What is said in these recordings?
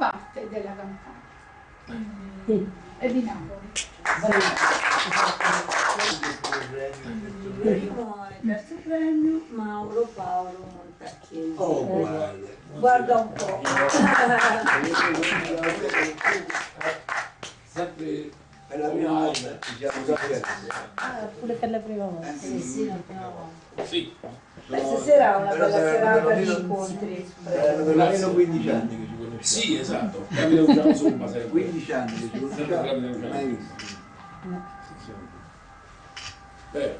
parte della campagna. È di Napoli. Primo e terzo premio Mauro Paolo Montacchiesi. Oh, guarda. Guarda un po'. Sempre per la prima volta ci siamo capiti. Ah, pure per la prima volta. Sì, sì, la prima volta. Sì, Beh, stasera è una bella serata di incontri. Saranno per almeno 15 anni che ci conosciamo. sì, esatto. Capita usciamo somma sempre. 15 anni che ci conosciamo, mai visto. Bene.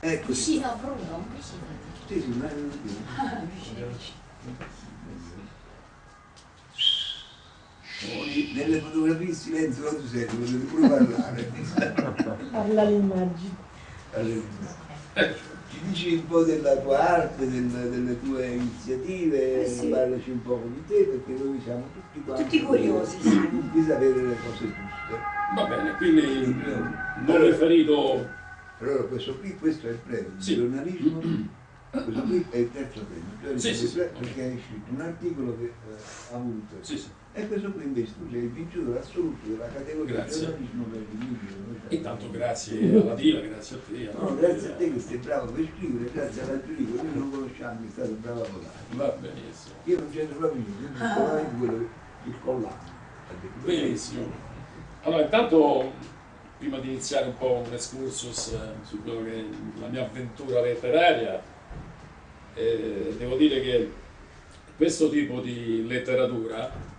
Ecco, sì, Vicino Bruno, un vicino. sì, ma è un Poi, Nelle fotografie in silenzio non si sente, potete pure parlare. Parla l'immagine. Allora, Ci dici un po' della tua arte, del- delle tue iniziative, Eh sì. parlaci un po' di te perché noi siamo tutti quanti Tutti curiosi, sì. di sapere le cose giuste. Va bene, quindi non riferito Allora questo qui, questo è il premio Sì. giornalismo, questo qui è il terzo premio, hai Sì, sì, il perché hai scritto un articolo che eh, ha avuto. Sì, sì. E questo qui invece tu sei il vincitore assoluto della categoria Grazie. giornalismo per il libro. Intanto grazie alla Dila, grazie a te. a No, grazie a te che sei bravo per scrivere, grazie alla giuria, noi non conosciamo che è stato bravo a votare. Va benissimo. Io non c'entro proprio niente, io sono solamente quello che il collante. Benissimo. Allora, intanto, prima di iniziare un po' un excursus eh, su quello che è la mia avventura letteraria, eh, devo dire che questo tipo di letteratura eh,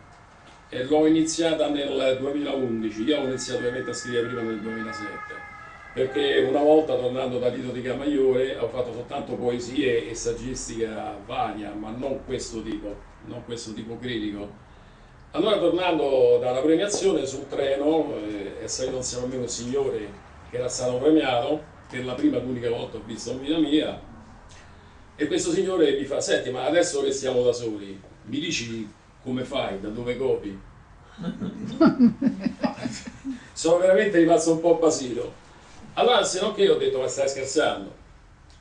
l'ho iniziata nel 2011, io ho iniziato ovviamente a scrivere prima nel 2007, perché una volta tornando da Tito di Camaiore ho fatto soltanto poesie e saggistica varia, ma non questo tipo, non questo tipo critico. Allora tornando dalla premiazione sul treno eh, è salito insieme a me un signore che era stato premiato per la prima ed unica volta ho visto in vita mia e questo signore mi fa senti ma adesso che siamo da soli mi dici come fai, da dove copi? Sono veramente rimasto un po' basito. Allora se non che ho detto ma stai scherzando?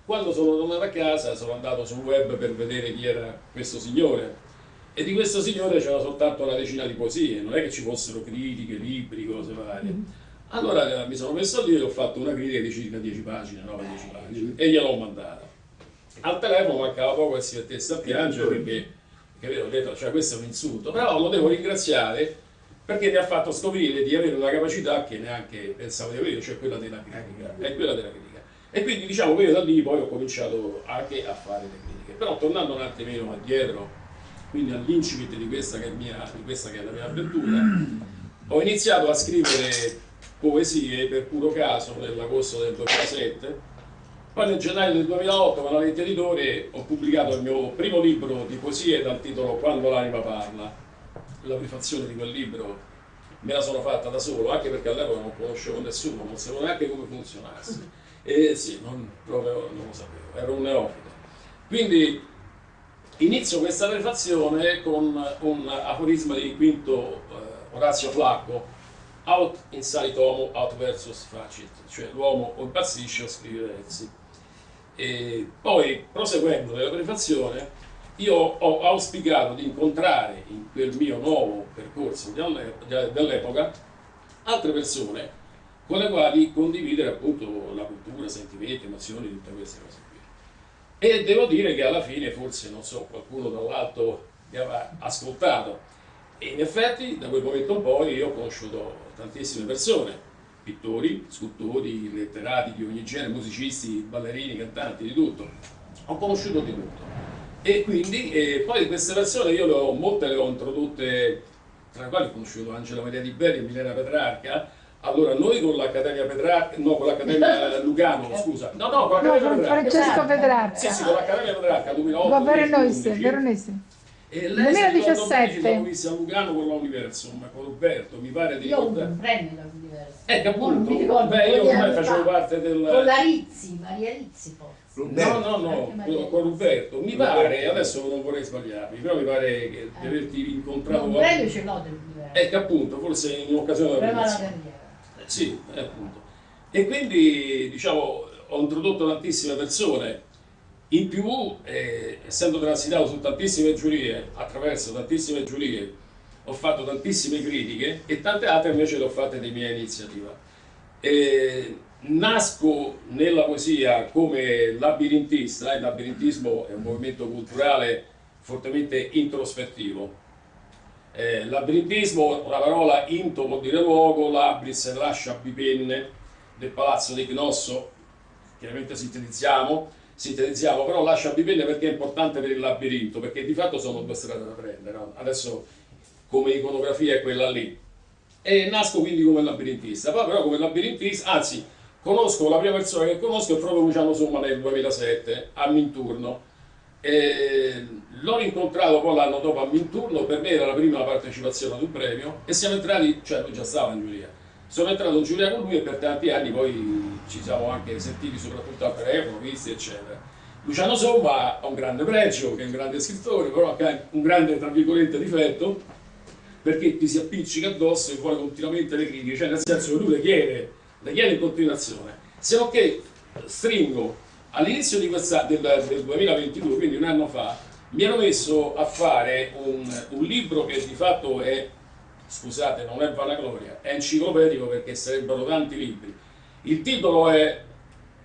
Quando sono tornato a casa sono andato sul web per vedere chi era questo signore e di questo signore c'era soltanto una decina di poesie, non è che ci fossero critiche, libri, cose varie. Allora eh, mi sono messo lì e ho fatto una critica di circa 10 pagine, 9-10 pagine, e gliel'ho mandata. Al telefono mancava poco che si mettesse a piangere perché, perché ho detto, cioè questo è un insulto, però lo devo ringraziare perché mi ha fatto scoprire di avere una capacità che neanche pensavo di avere, cioè quella della critica. È quella della critica. E quindi diciamo che io da lì poi ho cominciato anche a fare le critiche. Però tornando un attimino indietro, quindi all'incipit di questa che è, mia, di questa che è la mia avventura, ho iniziato a scrivere poesie per puro caso nell'agosto del 2007, poi nel gennaio del 2008 con la Letti Editore ho pubblicato il mio primo libro di poesie dal titolo Quando l'anima parla. La prefazione di quel libro me la sono fatta da solo, anche perché all'epoca non conoscevo nessuno, non sapevo neanche come funzionasse. E sì, non, proprio non lo sapevo, ero un neofito. Quindi inizio questa prefazione con un aforisma di Quinto eh, Orazio Flacco, out inside homo, out versus facit, cioè l'uomo o impazzisce o scrive versi. E poi, proseguendo nella prefazione, io ho auspicato di incontrare in quel mio nuovo percorso dell'epoca altre persone con le quali condividere appunto la cultura, sentimenti, emozioni, tutte queste cose qui. E devo dire che alla fine forse, non so, qualcuno dall'alto mi aveva ascoltato. E in effetti da quel momento in poi io ho conosciuto tantissime persone, pittori, scultori, letterati di ogni genere, musicisti, ballerini, cantanti, di tutto. Ho conosciuto di tutto. E quindi eh, poi queste persone io le ho, molte le ho introdotte, tra le quali ho conosciuto Angela Maria Di Belli e Milena Petrarca. Allora noi con l'Accademia Petrarca, no con l'Accademia Lugano, scusa, no no con No, l'Accademia Petrarca. Francesco Petrarca. Sì, sì, con l'Accademia Petrarca 2008. Va Veronese, 2011. Veronese. E lei si ricorda 2017. bene, ci siamo visti a Lugano con l'Universum, con Roberto, mi pare di Io un premio da diverso. Ecco Non appunto, mi ricordo, beh io con ormai facevo fa. parte del... Con la Rizzi, Maria Rizzi forse. No, no, no, Maria con- con Roberto. Mi Roberto. pare, adesso non vorrei sbagliarmi, però mi pare che di averti incontrato... Un premio ce l'ho del diverso. Ecco appunto, forse in occasione della alla premiazione. carriera. Eh, Sì, eh, appunto. E quindi, diciamo, ho introdotto tantissime persone In più, eh, essendo transitato su tantissime giurie, attraverso tantissime giurie, ho fatto tantissime critiche e tante altre invece le ho fatte di mia iniziativa. Eh, nasco nella poesia come labirintista, il labirintismo è un movimento culturale fortemente introspettivo. Eh, labirintismo, una parola into vuol dire luogo, labris lascia bipenne del palazzo di Cnosso, chiaramente sintetizziamo, sintetizziamo, però lascia bipenne perché è importante per il labirinto, perché di fatto sono due strade da prendere, no? adesso come iconografia è quella lì. E nasco quindi come labirintista, poi però come labirintista, anzi, conosco, la prima persona che conosco è proprio Luciano Somma nel 2007, a Minturno. L'ho incontrato poi l'anno dopo a Minturno, per me era la prima partecipazione ad un premio e siamo entrati, cioè già stava in giuria, sono entrato in giuria con lui e per tanti anni poi ci siamo anche sentiti soprattutto al telefono, visti eccetera. Luciano Somma ha un grande pregio, che è un grande scrittore, però ha un grande, tra virgolette, difetto, perché ti si appiccica addosso e vuole continuamente le critiche, cioè nel senso che lui le chiede, le chiede in continuazione, se non che stringo all'inizio del, del 2022, quindi un anno fa, mi ero messo a fare un, un libro che di fatto è, scusate, non è vanagloria, è enciclopedico perché sarebbero tanti libri. Il titolo è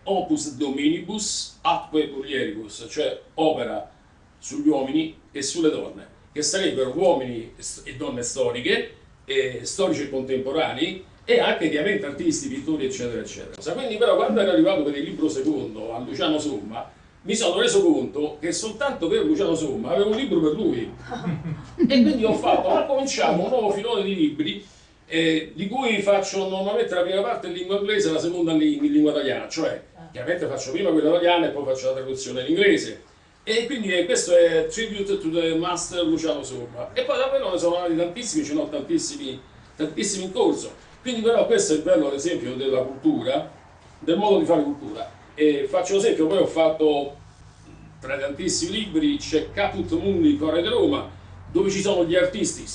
Opus Dominibus Atque Mulieribus, cioè opera sugli uomini e sulle donne, che sarebbero uomini e donne storiche, e storici e contemporanei, e anche chiaramente artisti, pittori, eccetera, eccetera. Quindi però quando ero arrivato per il libro secondo a Luciano Somma, mi sono reso conto che soltanto per Luciano Somma avevo un libro per lui. e quindi ho fatto, ho cominciato un nuovo filone di libri eh, di cui faccio normalmente la prima parte in lingua inglese e la seconda in, in lingua italiana, cioè chiaramente faccio prima quella italiana e poi faccio la traduzione in inglese. E quindi eh, questo è Tribute to the Master Luciano Somma. E poi davvero ne sono nati tantissimi, ce ne ho tantissimi, tantissimi in corso. Quindi però questo è il bello ad esempio della cultura, del modo di fare cultura. E faccio l'esempio, poi ho fatto tra i tantissimi libri c'è Caput Mundi Core di Roma, dove ci sono gli artisti,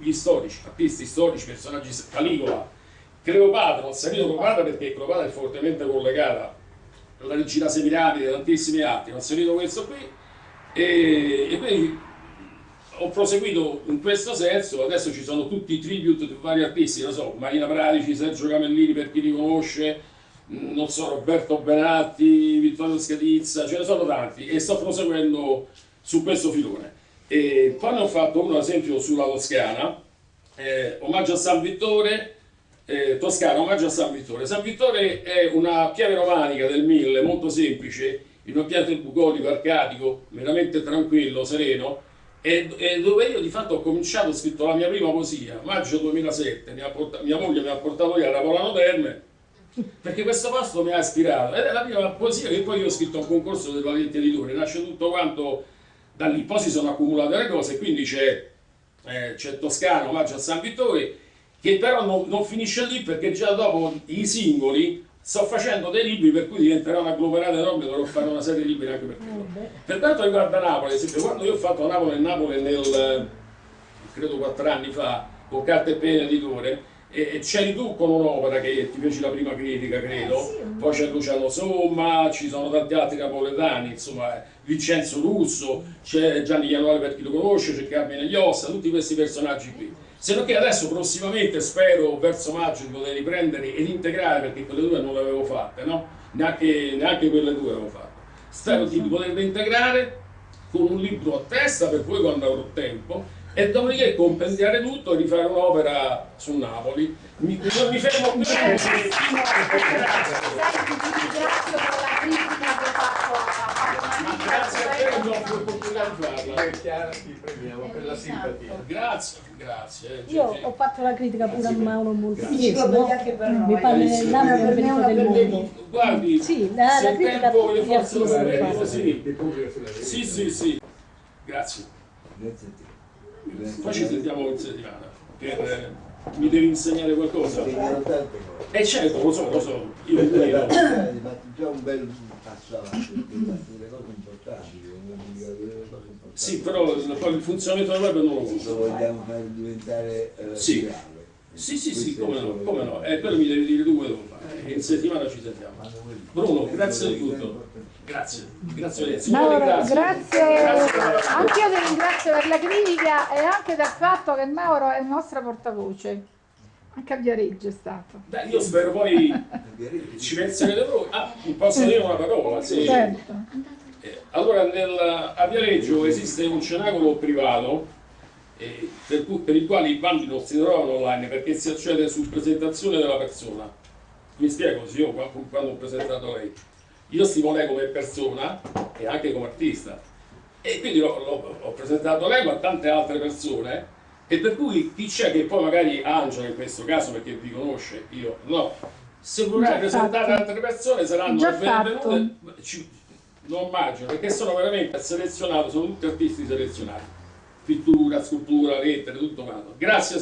gli, storici, artisti storici, personaggi, Caligola, Cleopatra, ho salito Cleopatra perché Cleopatra è fortemente collegata alla regina Semiramide tantissimi altri, ho salito questo qui e, e quindi ho proseguito in questo senso, adesso ci sono tutti i tribute di vari artisti, non so, Marina Pradici, Sergio Camellini per chi li conosce, non so, Roberto Benatti, Vittorio Scadizza, ce ne sono tanti e sto proseguendo su questo filone. E poi ne ho fatto uno ad esempio sulla Toscana, eh, omaggio a San Vittore, eh, Toscana, omaggio a San Vittore. San Vittore è una chiave romanica del 1000, molto semplice, in un pianto bucolico, arcadico, veramente tranquillo, sereno, e, e dove io di fatto ho cominciato, ho scritto la mia prima poesia, maggio 2007, mi ha porta- mia moglie mi ha portato via da Polano Terme, perché questo posto mi ha ispirato, ed è la prima poesia che poi io ho scritto a un concorso del Valetti Editore, nasce tutto quanto da lì, poi si sono accumulate le cose, quindi c'è, eh, c'è Toscano, omaggio a San Vittore, che però non, non finisce lì perché già dopo i singoli sto facendo dei libri per cui diventerà una agglomerata enorme, dovrò fare una serie di libri anche per quello. Per quanto riguarda Napoli, ad esempio, quando io ho fatto Napoli e Napoli nel, credo quattro anni fa, con carta e penna editore, e, e c'eri tu con un'opera che ti feci la prima critica, credo, poi c'è Luciano Somma, ci sono tanti altri napoletani, insomma, eh, Vincenzo Russo, c'è Gianni Ianuale per chi lo conosce, c'è Carmine Iossa, tutti questi personaggi qui. Se non che adesso prossimamente spero verso maggio di poter riprendere ed integrare, perché quelle due non le avevo fatte, no? Neanche, neanche quelle due avevo fatte. Spero di poterle integrare con un libro a testa per poi quando avrò tempo e dopodiché compendiare tutto e rifare un'opera su Napoli. Mi, non mi fermo qui. Senti, ti ringrazio per la critica che ho fatto a Ma grazie a te mi offri l'opportunità di farla. Eh, Chiara, ti preghiamo per la simpatia. Grazie, grazie. Io ho fatto la critica pure a Mauro Montesi, Enciclopedia no? anche per noi. Mi parla dell'anno Una per una del mondo. Guardi, Sì, la, se la il critica tempo le forze lo fatta. sì. Sì, sì, sì. Grazie. Grazie a te. Poi ci sentiamo in settimana. Per, eh, mi devi insegnare qualcosa? Cose. Eh certo, lo so, lo so. Io io- fatto già un bel passo avanti, delle cose importanti. Sì, però il, poi il funzionamento del web non lo Lo uso. vogliamo fare diventare eh, Sì. virale. Sì, sì, come no, come no. Eh, quello mi devi dire tu devo fare. In settimana ci sentiamo. Bruno, grazie di tutto. Grazie, grazie. Signore, grazie. Grazie. Anche io ti ringrazio per la critica e anche del fatto che Mauro è il nostro portavoce. Anche a Viareggio è stato. Beh, io spero poi ci penserete voi. Ah, posso dire una parola? Sì. Certo. Eh, Allora, nel, a Viareggio esiste un cenacolo privato eh, per, per il quale i bandi non si trovano online perché si accede su presentazione della persona. Mi spiego, sì, io qua- quando ho presentato lei. Io stimo lei come persona e anche come artista. E quindi l'ho, l'ho- ho presentato lei ma tante altre persone. E per cui chi c'è che poi magari Angela in questo caso perché vi conosce, io no. Se vorrei Già presentare altre persone saranno Già benvenute. Ci- non immagino, perché sono veramente selezionato, sono tutti artisti selezionati. Pittura, scultura, lettere, tutto quanto. Grazie,